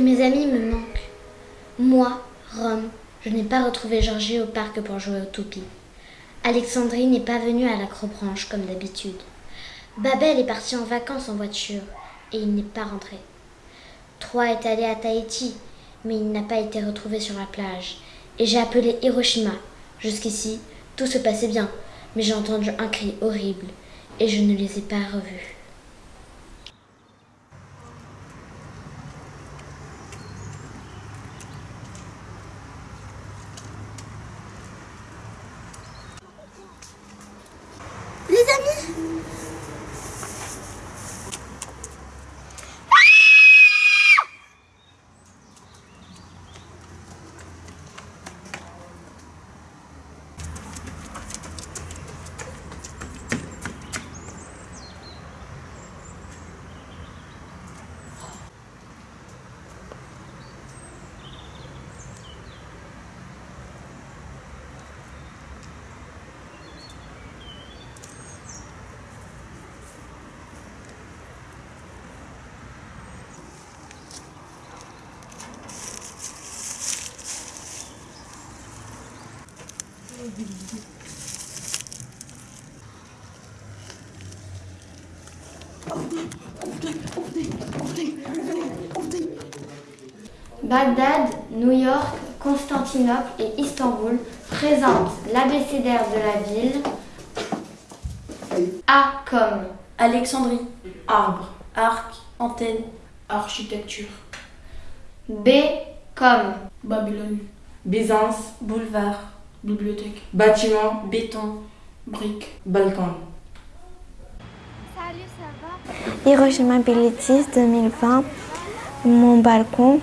que mes amis me manquent. Moi, Rome, je n'ai pas retrouvé Georgie au parc pour jouer au toupie. Alexandrie n'est pas venue à l'acrobranche comme d'habitude. Babel est parti en vacances en voiture et il n'est pas rentré. Troy est allé à Tahiti, mais il n'a pas été retrouvé sur la plage. Et j'ai appelé Hiroshima. Jusqu'ici, tout se passait bien, mais j'ai entendu un cri horrible et je ne les ai pas revus. Bagdad, New York, Constantinople et Istanbul présentent l'abécédaire de la ville. A comme Alexandrie, arbre, arc, antenne, architecture. B comme Babylone, Byzance, boulevard, bibliothèque, bâtiment, béton, brique, Balkan. Hiroshima Bilitis 2020, mon balcon.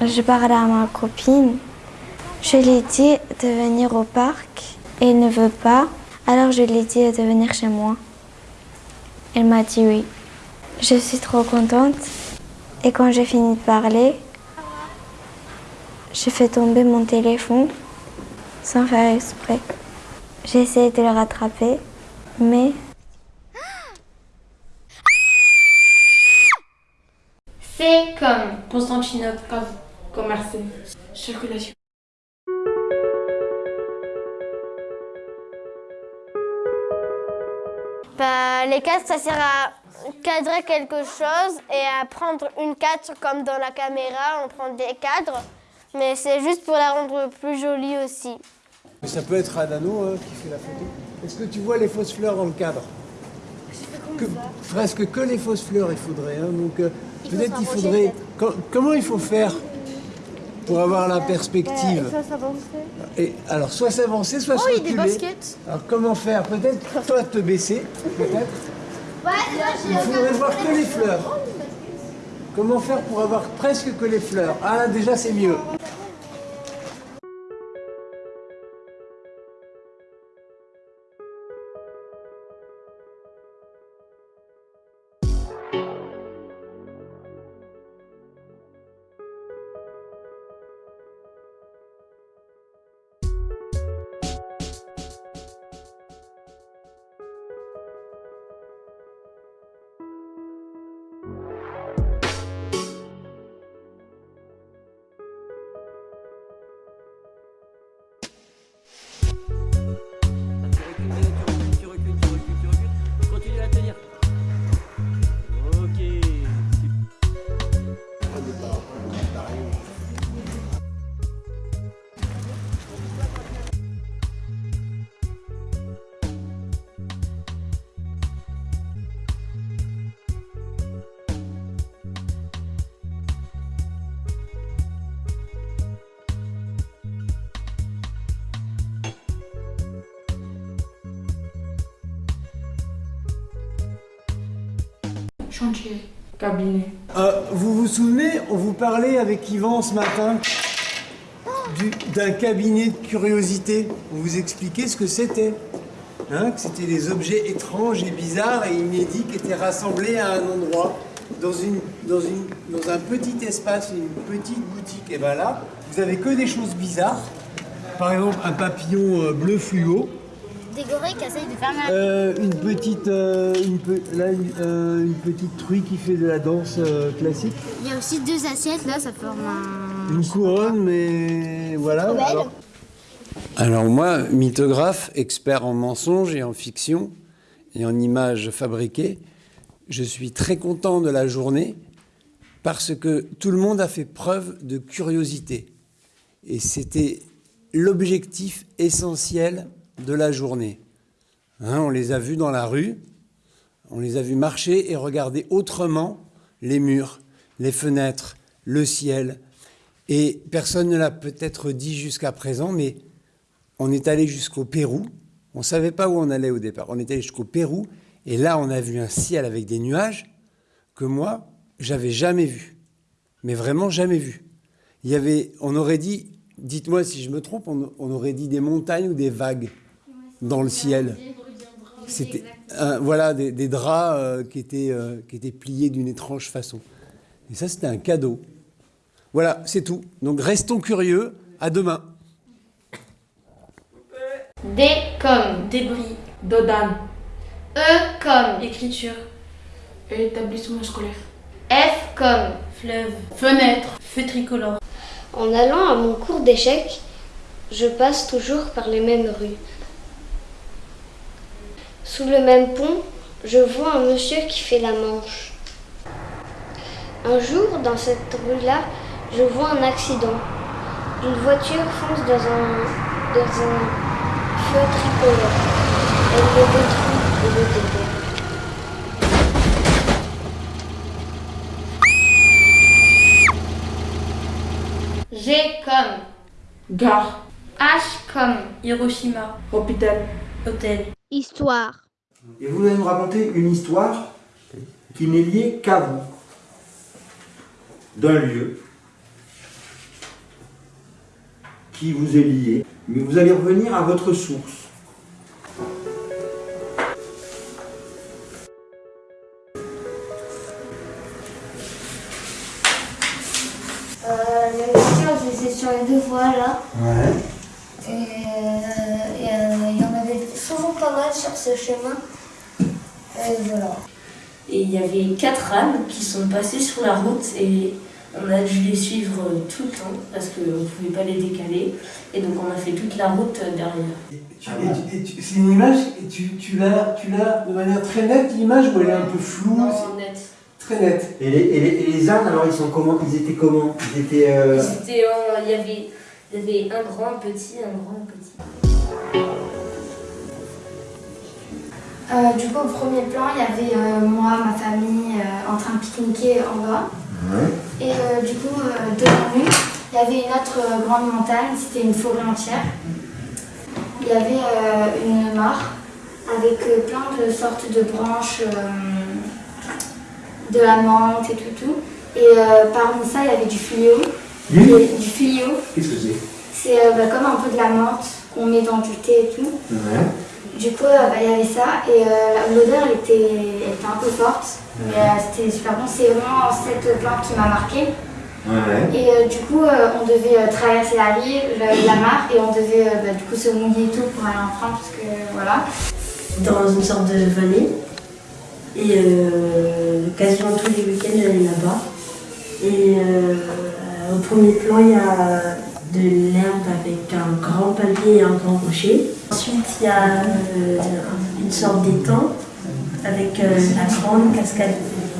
Je parle à ma copine. Je lui ai dit de venir au parc. Elle ne veut pas. Alors je lui ai dit de venir chez moi. Elle m'a dit oui. Je suis trop contente. Et quand j'ai fini de parler, j'ai fait tomber mon téléphone sans faire exprès. J'ai essayé de le rattraper, mais C comme Constantinople, cave, Commerce. circulation. Bah, les cadres, ça sert à cadrer quelque chose et à prendre une cadre comme dans la caméra, on prend des cadres. Mais c'est juste pour la rendre plus jolie aussi. Mais ça peut être Adano hein, qui fait la photo. Est-ce que tu vois les fausses fleurs dans le cadre? Que, Presque que les fausses fleurs il faudrait. hein, donc euh, peut-être il faudrait. Co- comment il faut faire pour avoir la perspective? Et alors soit s'avancer, soit se reculer. Alors comment faire? Peut-être toi te baisser, peut-être. Il faudrait voir que les fleurs. Comment faire pour avoir presque que les fleurs? Ah déjà c'est mieux. Chantier. Cabinet. Euh, vous vous souvenez, on vous parlait avec Yvan ce matin du- d'un cabinet de curiosité. On vous expliquait ce que c'était. Hein, c'était des objets étranges et bizarres et inédits qui étaient rassemblés à un endroit, dans un petit espace, une petite boutique. Et bien là, vous avez que des choses bizarres. Par exemple, un papillon euh, bleu fluo Des gorilles qui essayent de faire mal. Euh, une petite, euh, une, pe- là, une, euh, une petite truie qui fait de la danse euh, classique. Il y a aussi deux assiettes là, ça forme un. Une couronne, mais voilà. Alors, Alors moi, mythographe, expert en mensonges et en fiction et en images fabriquées, je suis très content de la journée parce que tout le monde a fait preuve de curiosité. Et c'était l'objectif essentiel de la journée. Hein, on les a vus dans la rue, on les a vus marcher et regarder autrement les murs, les fenêtres, le ciel. Et personne ne l'a peut-être dit jusqu'à présent, mais on est allé jusqu'au Pérou. On ne savait pas où on allait au départ. On est allé jusqu'au Pérou et là, on a vu un ciel avec des nuages que moi, j'avais jamais vu. Mais vraiment jamais vu. Il y avait, on aurait dit, dites-moi si je me trompe, on, on aurait dit des montagnes ou des vagues dans le ciel. C'était un- voilà des, des draps euh, qui, étaient, euh, qui étaient pliés d'une étrange façon. Et ça, c'était un cadeau. Voilà, c'est tout. Donc restons curieux. À demain. D comme Débris. Dodan. E comme Écriture. Établissement scolaire. F comme Fleuve. Fenêtre. Feu tricolore. En allant à mon cours d'échecs, je passe toujours par les mêmes rues. Sous le même pont, je vois un monsieur qui fait la manche. Un jour, dans cette rue-là, je vois un accident. Une voiture fonce dans un, dans un feu tricolore. Elle le détruit et le déterre. G comme Gare. H comme Hiroshima. Hôpital. Hôtel. Histoire. Et vous allez nous raconter une histoire qui n'est liée qu'à vous, d'un lieu qui vous est lié, mais vous allez revenir à votre source. Euh, le lecture, j'étais sur les deux voies là. Ouais. Et euh, et, pas mal sur ce chemin. Et voilà. Et il y avait quatre ânes qui sont passées sur la route et on a dû les suivre tout le temps parce qu'on ne pouvait pas les décaler. Et donc on a fait toute la route derrière. C'est une image, et tu, tu l'as tu l'as de manière très nette, l'image, ou elle est un peu floue? Non, net. c'est Très nette. Et les, et les- et les ânes, alors ils sont comment? Ils étaient comment? Ils étaient. euh, Ils étaient en- Il y avait, il y avait un grand, un petit, un grand, un petit. Euh, du coup, au premier plan, il y avait euh, moi, ma famille euh, en train de pique-niquer en bas. Et du coup, devant nous, il y avait une autre grande montagne, c'était une forêt entière. Il y avait une mare avec plein de sortes de branches, de la menthe et tout, tout. Et parmi ça, il y avait du. Du Et- du fluo, Qu'est-ce que c'est? C'est bah, comme un peu de la menthe qu'on met dans du thé et tout. Ouais. Du coup, euh, bah, il y avait ça et euh, l'odeur elle était, elle était un peu forte, mais euh, c'était super bon. C'est vraiment cette plante qui m'a marqué. Ouais. Et euh, du coup, euh, on devait euh, traverser la rive, la, la mare, et on devait euh, bah, du coup se mouiller et tout pour aller en France, parce que voilà. Dans une sorte de vallée. Et euh, quasiment tous les week-ends, j'allais là-bas. Et euh, au premier plan, il y a de l'herbe avec un grand palmier et un grand rocher. Ensuite, il y a euh, une sorte d'étang avec euh, la grande cascade.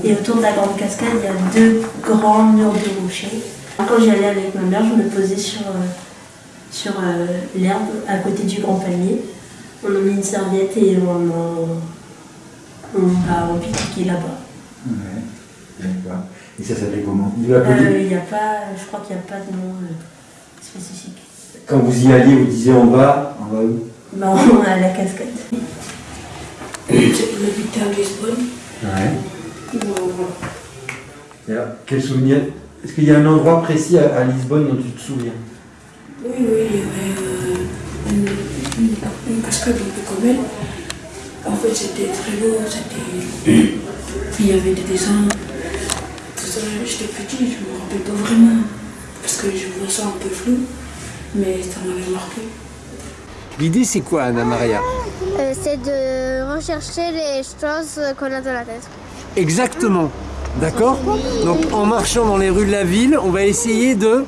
Et autour de la grande cascade, il y a deux grands murs de rochers. Quand j'y allais avec ma mère, je me posais sur, euh, sur l'herbe à côté du grand palmier. On a mis une serviette et on, a- on pique là-bas. Ouais. D'accord. Et ça s'appelait comment? Il a Euh, Il y a pas, je crois qu'il n'y a pas de nom spécifique. Quand vous y alliez, vous disiez en bas, en bas où? Bah, on a la cascade. À Lisbonne. Ouais. Bon, voilà. Et alors, quel souvenir? Est-ce qu'il y a un endroit précis à, à Lisbonne dont tu te souviens? Oui, oui, il y avait euh, une, une- une cascade un peu comme elle. En fait, c'était très beau, c'était... Il y avait des dessins. Tout ça, j'étais petit, je me rappelle pas vraiment. Parce que je vois ça un peu flou. Mais ça m'avait marqué. L'idée, c'est quoi, Anna Maria Euh, c'est de rechercher les choses qu'on a dans la tête. Exactement. D'accord Donc en marchant dans les rues de la ville, on va essayer de...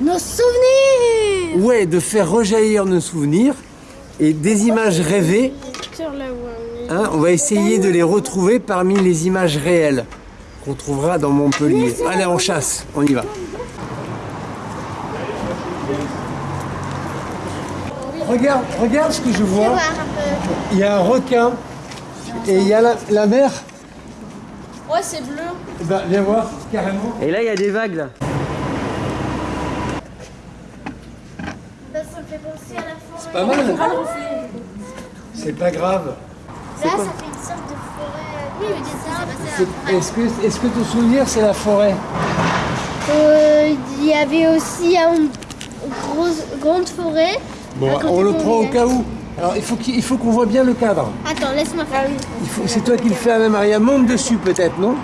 Nos souvenirs Ouais, de faire rejaillir nos souvenirs et des images rêvées. hein, on va essayer de les retrouver parmi les images réelles qu'on trouvera dans Montpellier. Allez, on chasse, on y va. Regarde, regarde ce que je vois. Il y a un requin et il y a la, la mer. Ouais, c'est bleu. Eh Ben, viens voir, carrément. Et là, il y a des vagues là. Ça me fait penser à la forêt. C'est pas mal. C'est pas grave. Là, ça fait une sorte de forêt. Oui, mais c'est ça, C'est- Est-ce que, est-ce que ton souvenir, c'est la forêt Euh, Il y avait aussi une grosse, grande forêt. Bon, on le prend au cas où. Alors, il faut qu'il il faut qu'on voit bien le cadre. Attends, laisse-moi faire C'est toi qui le fais à Maria. Monte dessus, peut-être, non?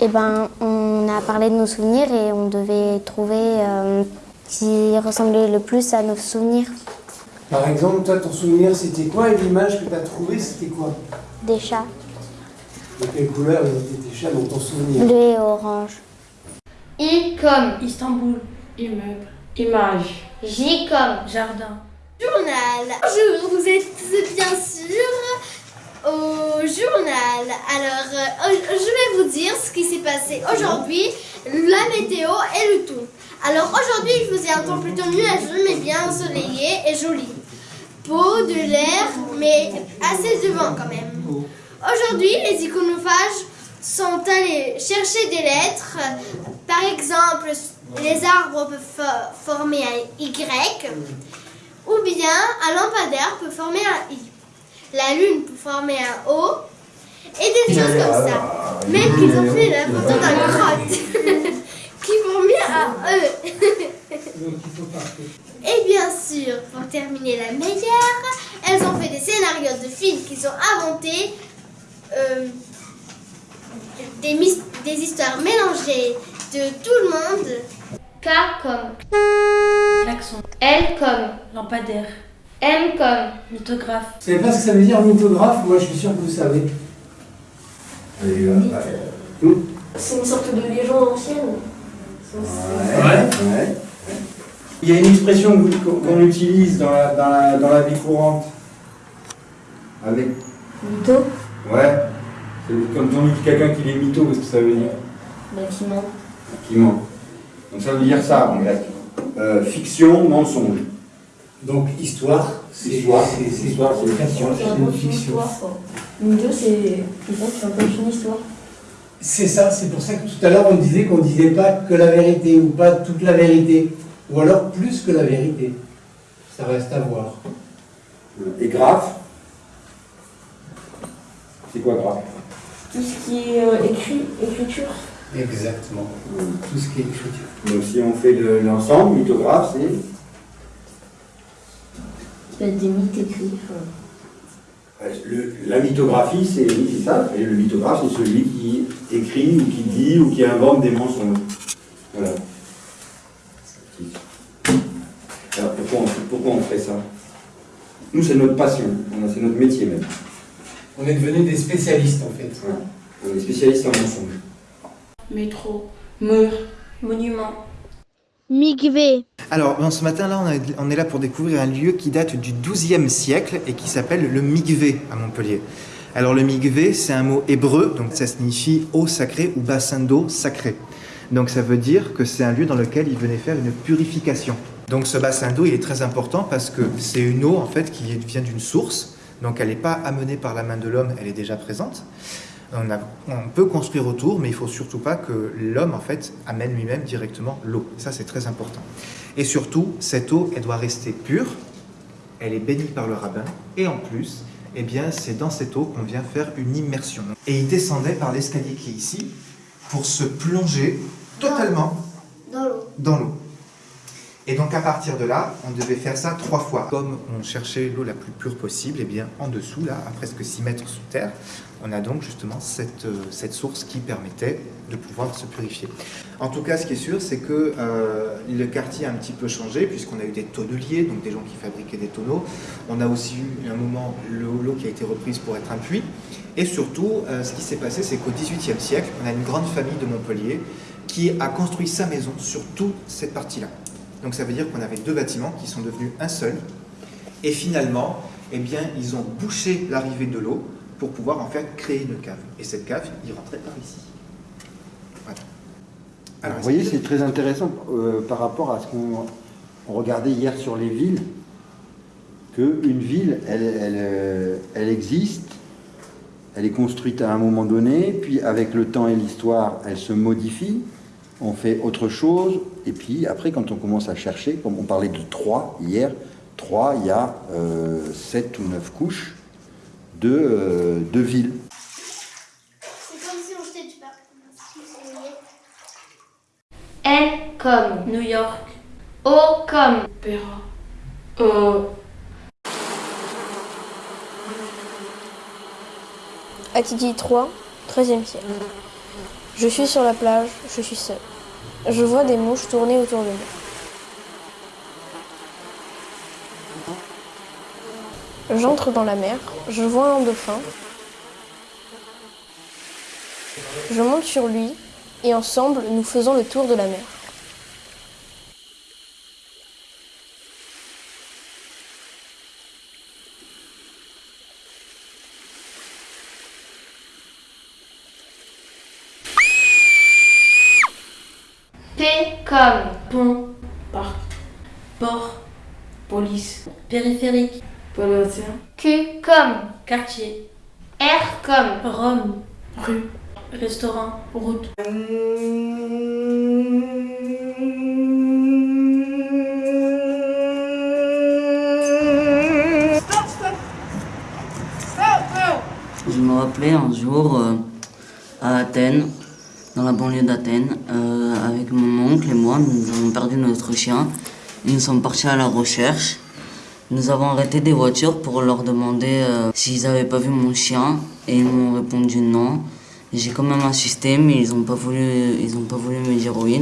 Eh ben, on a parlé de nos souvenirs et on devait trouver euh, qui ressemblait le plus à nos souvenirs. Par exemple, toi, ton souvenir, c'était quoi? Et l'image que tu as trouvée, c'était quoi? Des chats, De quelle couleur étaient tes chats dans ton souvenir bleu et orange. I comme Istanbul. Immeuble. Image. J comme Jardin. Journal. Bonjour, vous êtes bien sûr au journal. Alors, euh, je vais vous dire ce qui s'est passé aujourd'hui, la météo et le tout. Alors aujourd'hui, il faisait un temps plutôt nuageux, mais bien ensoleillé et joli. Beau, de l'air, mais assez de vent quand même. Aujourd'hui, les iconophages sont allés chercher des lettres. Par exemple, les arbres peuvent fo- former un Y, ou bien un lampadaire peut former un I. La lune peut former un O, et des choses comme ça. Même qu'ils ont fait la photo d'un grotte qui formait un E. Et bien sûr, pour terminer la meilleure, elles ont fait des scénarios de films qu'ils ont inventés, euh, des, mis- des histoires mélangées de tout le monde. K comme Klaxon. L comme Lampadaire. M comme Mythographe. Vous savez pas ce que ça veut dire mythographe? Moi, je suis sûr que vous savez. C'est une sorte de légende ancienne. Ouais. ouais. Il y a une expression qu'on utilise dans la, dans, la, dans la vie courante. Avec. Mytho. Ouais. C'est Quand on dit quelqu'un qui est mytho, qu'est-ce que ça veut dire Bâtiment. Qui ment. Donc ça veut dire ça en grec. Euh, fiction, mensonge. Donc, histoire, c'est Histoire, c'est- histoire, c'est fiction. c'est une fiction. Mytho, c'est qui raconte une histoire. C'est ça, c'est pour ça que tout à l'heure on disait qu'on ne disait pas que la vérité ou pas toute la vérité, ou alors plus que la vérité. Ça reste à voir. Et graphe. C'est quoi graphe Tout ce qui est euh, écrit, écriture. Exactement. Tout ce qui est écriture. Donc si on fait de l'ensemble, mythographe, c'est. Il y a des mythes écrits. Euh, le- la mythographie, c'est ça. Et le mythographe, c'est celui qui écrit ou qui dit ou qui invente des mensonges. Voilà. Alors pourquoi on, pourquoi on fait ça? Nous, c'est notre passion. C'est notre métier même. On est devenus des spécialistes en fait. On est spécialiste en mensonges. Métro. Mur. Monument. Migvé. Alors, ce matin-là, on, a- on est là pour découvrir un lieu qui date du XIIe siècle et qui s'appelle le Migvé à Montpellier. Alors, le Migvé, c'est un mot hébreu, donc ça signifie eau sacrée ou bassin d'eau sacré. Donc, ça veut dire que c'est un lieu dans lequel il venait faire une purification. Donc, ce bassin d'eau, il est très important parce que c'est une eau, en fait, qui vient d'une source. Donc, elle n'est pas amenée par la main de l'homme, elle est déjà présente. On, a- on peut construire autour, mais il faut surtout pas que l'homme en fait amène lui-même directement l'eau. Ça c'est très important. Et surtout, cette eau, elle doit rester pure. Elle est bénie par le rabbin. Et en plus, eh bien, c'est dans cette eau qu'on vient faire une immersion. Et il descendait par l'escalier qui est ici pour se plonger totalement Dans l'eau. Et donc à partir de là, on devait faire ça trois fois. Comme on cherchait l'eau la plus pure possible, et bien en dessous, là, à presque 6 mètres sous terre, on a donc justement cette, euh, cette source qui permettait de pouvoir se purifier. En tout cas, ce qui est sûr, c'est que euh, le quartier a un petit peu changé, puisqu'on a eu des tonneliers, donc des gens qui fabriquaient des tonneaux. On a aussi eu un moment l'eau qui a été reprise pour être un puits. Et surtout, euh, ce qui s'est passé, c'est qu'au XVIIIe siècle, on a une grande famille de Montpellier qui a construit sa maison sur toute cette partie-là. Donc ça veut dire qu'on avait deux bâtiments qui sont devenus un seul. Et finalement, eh bien, ils ont bouché l'arrivée de l'eau pour pouvoir en fait créer une cave. Et cette cave, il rentrait par ici. Voilà. Alors, vous voyez, c'est très intéressant euh, par rapport à ce qu'on on regardait hier sur les villes, qu'une ville, elle, elle, euh, elle existe, elle est construite à un moment donné, puis avec le temps et l'histoire, elle se modifie, on fait autre chose, et puis après, quand on commence à chercher, comme on parlait de trois hier, trois, il y a euh, sept ou neuf couches de, euh, de villes. C'est comme si on jetait du. N comme New York. O comme Péra. Euh, Atidi 3, 13e siècle. Je suis sur la plage, je suis seul. Je vois des mouches tourner autour de moi. J'entre dans la mer, je vois un dauphin. Je monte sur lui et ensemble nous faisons le tour de la mer. P comme Pont. Parc. Port. Police. Périphérique. Politicien. Q comme Quartier. R comme Rome. Rue. Restaurant. Route. Je me rappelais un jour euh, à Athènes, dans la banlieue d'Athènes, euh, avec mon oncle et moi, nous avons perdu notre chien. Nous sommes partis à la recherche. Nous avons arrêté des voitures pour leur demander euh, s'ils n'avaient pas vu mon chien et ils m'ont répondu non. J'ai quand même insisté, mais ils n'ont pas voulu, pas voulu me dire oui.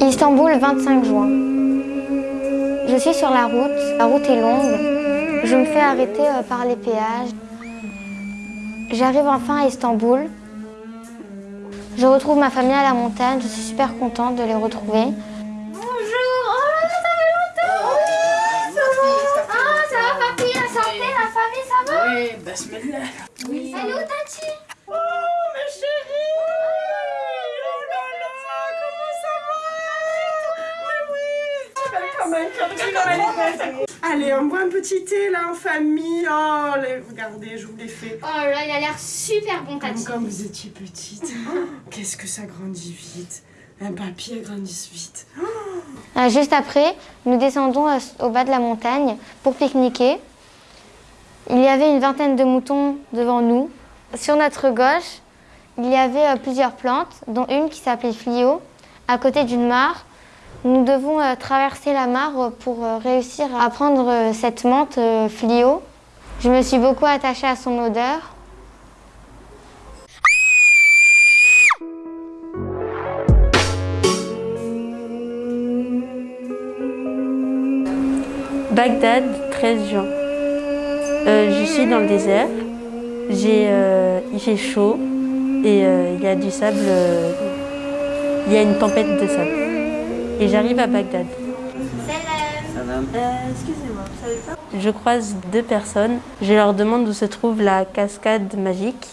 Istanbul, 25 juin. Je suis sur la route, la route est longue. Je me fais arrêter euh, par les péages. J'arrive enfin à Istanbul. Je retrouve ma famille à la montagne, je suis super contente de les retrouver. Bonjour. Oh là là, ça fait longtemps. Oui, ça va Ah, ça va papy, la santé, la famille, ça va? Oui, basmala. Oui. Salut Tati. Oh, ma chérie. Oh là là, comment ça va? Mais oui Tu belle comme un comme belle. Allez, on boit un petit thé là en famille. Oh, les- regardez, je vous l'ai fait. Oh là là, il a l'air super bon Comme Tati quand vous étiez petite. Qu'est-ce que ça grandit vite. Un papier grandit vite. Euh, juste après, nous descendons au bas de la montagne pour pique-niquer. Il y avait une vingtaine de moutons devant nous. Sur notre gauche, il y avait euh, plusieurs plantes, dont une qui s'appelait Flio, à côté d'une mare. Nous devons euh, traverser la mare pour euh, réussir à prendre euh, cette menthe Flio. Je me suis beaucoup attachée à son odeur. Bagdad, 13 juin. Je suis dans le désert. Il fait chaud et il y a du sable. il y a une tempête de sable. Et j'arrive à Bagdad. Salam. excusez-moi, vous savez pas Je croise deux personnes. Je leur demande où se trouve la cascade magique.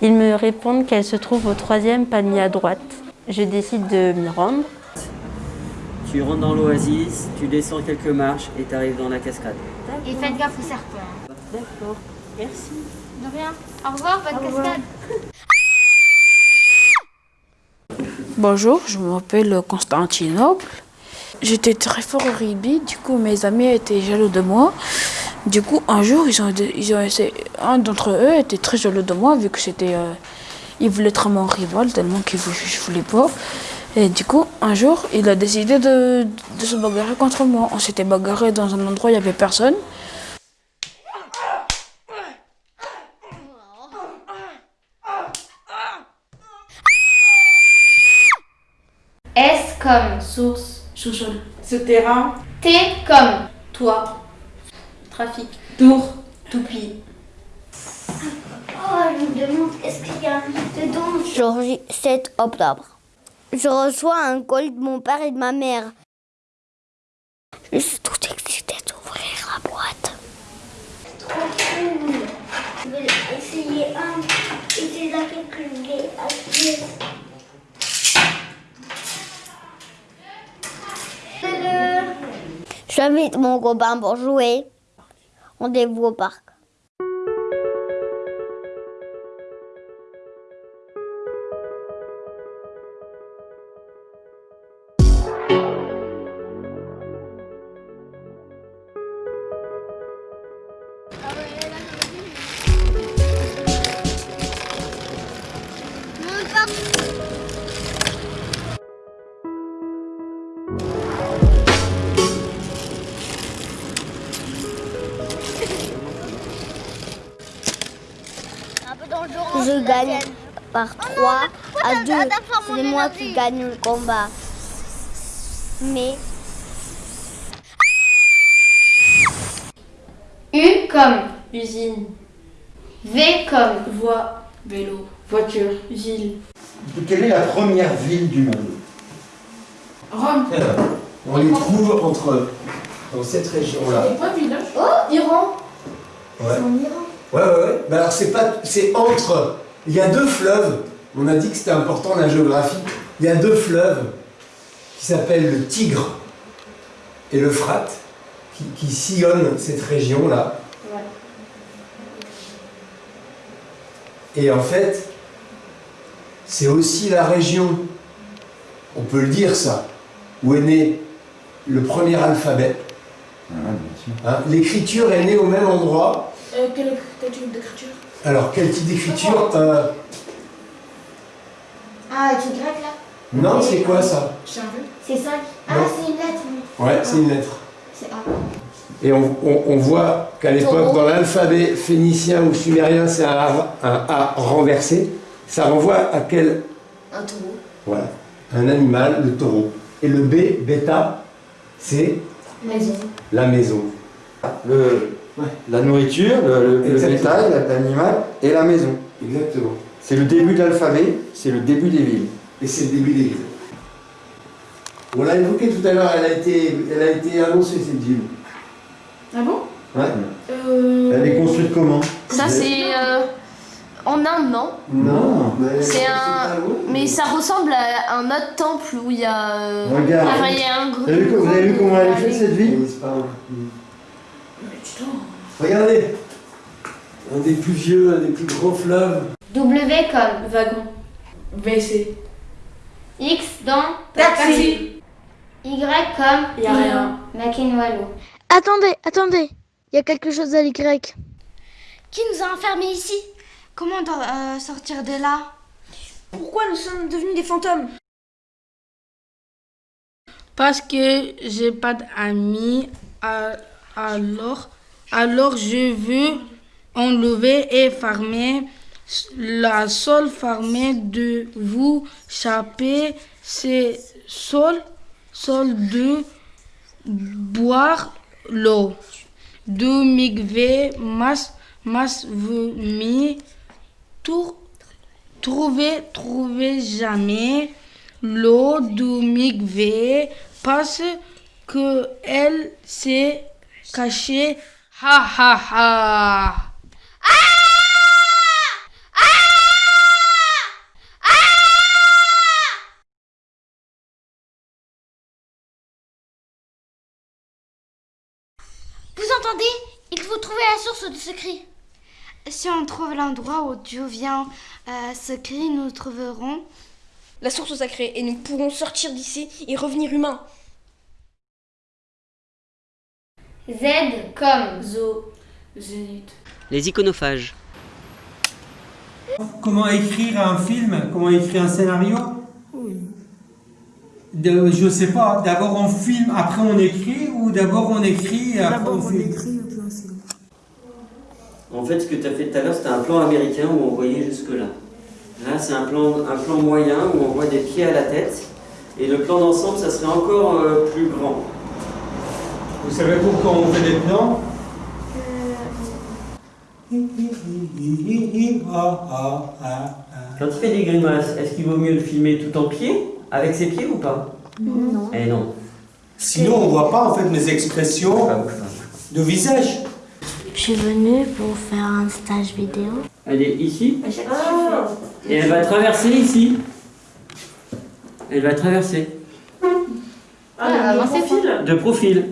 Ils me répondent qu'elle se trouve au troisième palmier à droite. Je décide de m'y rendre. Tu rentres dans l'oasis, tu descends quelques marches et tu arrives dans la cascade. Et faites gaffe aux serpents. D'accord, merci. De rien. Au revoir, bonne cascade. Bonjour, je m'appelle Constantinople. J'étais très fort au rugby, du coup mes amis étaient jaloux de moi. Du coup, un jour, un d'entre eux était très jaloux de moi vu que c'était, euh, Il voulait être mon rival tellement qu'il voulait, je voulais pas. Et du coup, un jour, il a décidé de, de se bagarrer contre moi. On s'était bagarré dans un endroit où il n'y avait personne. Comme Source. Sous-sol. Souterrain. T comme Toi. Trafic. Tour. Toupie. Oh, je me demande qu'est-ce qu'il y a dedans? Jour 7 octobre. Je reçois un colis de mon père et de ma mère. Je suis tout excitée d'ouvrir la boîte. Trop cool. Je vais essayer un. Et c'est laquelle que je vais J'invite mon copain pour jouer. Rendez-vous au parc. C'est moi qui gagne le combat. Mais U comme Usine. V comme Voie. Vélo. Voiture. Ville. Quelle est la première ville du monde? Rome. On les trouve entre dans cette région-là. pas village. Oh, Iran. Ouais. C'est en Iran. Ouais, ouais, ouais. Mais alors, c'est pas, c'est entre. Il y a deux fleuves. On a dit que c'était important la géographie. Il y a deux fleuves qui s'appellent le Tigre et l'Euphrate, qui, qui sillonnent cette région-là. Ouais. Et en fait, c'est aussi la région, on peut le dire ça, où est né le premier alphabet. Hein, L'écriture est née au même endroit. Euh, quel, quel type d'écriture? Alors, quel type d'écriture? Euh, Ah, une grecque là Non, c'est quoi ça. C'est 5. Ah, c'est une lettre. oui. Ouais, c'est une lettre. C'est A. Et on, on- on voit qu'à l'époque, dans l'alphabet phénicien ou sumérien, c'est un A, un A renversé. Ça renvoie à quel Un taureau. Voilà, un animal, le taureau. Et le B, bêta, c'est Maison. la maison. Le, La nourriture, le, le- bétail, la- l'animal et la maison. Exactement. C'est le début de l'alphabet, c'est le début des villes. Et c'est le début des villes. On l'a évoqué tout à l'heure, elle, a été- elle a été annoncée cette ville. Ah bon? Ouais. Euh... Elle est construite comment? Ça, c'est euh, en Inde, non Non. mais- C'est un. Mais ça ressemble à un autre temple où il y a. euh, Regarde. enfin, il y a un gros. Vous avez vu, vous avez vu comment elle est faite cette ville? C'est pas Regardez, un des plus vieux, un des plus grands fleuves. W comme Wagon. WC. X dans Taxi. Y comme Y a rien. Maquin-Wallo. Attendez, attendez. Il y a quelque chose à l'Y. Qui nous a enfermés ici? Comment on doit euh, sortir de là? Pourquoi nous sommes devenus des fantômes? Parce que j'ai pas d'amis, alors, alors je veux enlever et farmer. La seule farmer de vous chaper, c'est seul, seul de boire l'eau. De migver, mas, mas vomi, tout, trouver, trouver jamais l'eau du migvé parce que elle s'est cachée. Ha ha ha. Vous faut trouver la source de ce cri. Si on trouve l'endroit où Dieu vient euh, ce cri, nous trouverons. La source sacrée et nous pourrons sortir d'ici et revenir humains. Z comme Zo. Zénith. Les iconophages. Comment écrire un film? Comment écrire un scénario? De- Je sais pas. D'abord on filme, après on écrit, ou d'abord on écrit, et après on filme? En fait, ce que tu as fait tout à l'heure, c'était un plan américain où on voyait jusque-là. Là, c'est un plan, un plan moyen où on voit des pieds à la tête. Et le plan d'ensemble, ça serait encore euh, plus grand. Vous savez pourquoi on fait des plans? Quand il fait des grimaces, est-ce qu'il vaut mieux le filmer tout en pied, avec ses pieds ou pas? Non. Eh non. Sinon, on voit pas en fait mes expressions de visage. Je suis venue pour faire un stage vidéo. Elle est ici. Et elle va traverser ici. Elle va traverser. Ah, de profil. De profil.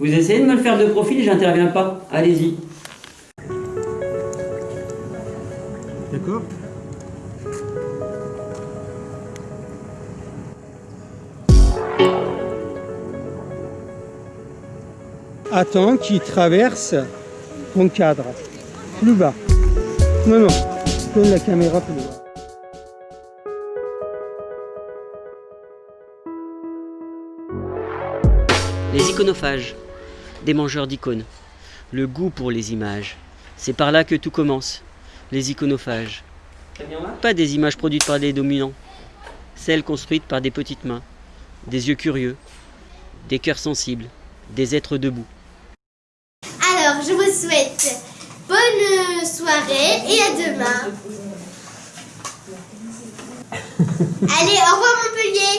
Vous essayez de me le faire de profil, j'interviens pas. Allez-y. D'accord Attends qu'il traverse ton cadre. Plus bas. Non, non. Donne la caméra plus bas. Les iconophages, des mangeurs d'icônes. Le goût pour les images. C'est par là que tout commence. Les iconophages. Pas des images produites par des dominants. Celles construites par des petites mains, des yeux curieux, des cœurs sensibles, des êtres debout. Je vous souhaite bonne soirée et à demain. Allez, au revoir Montpellier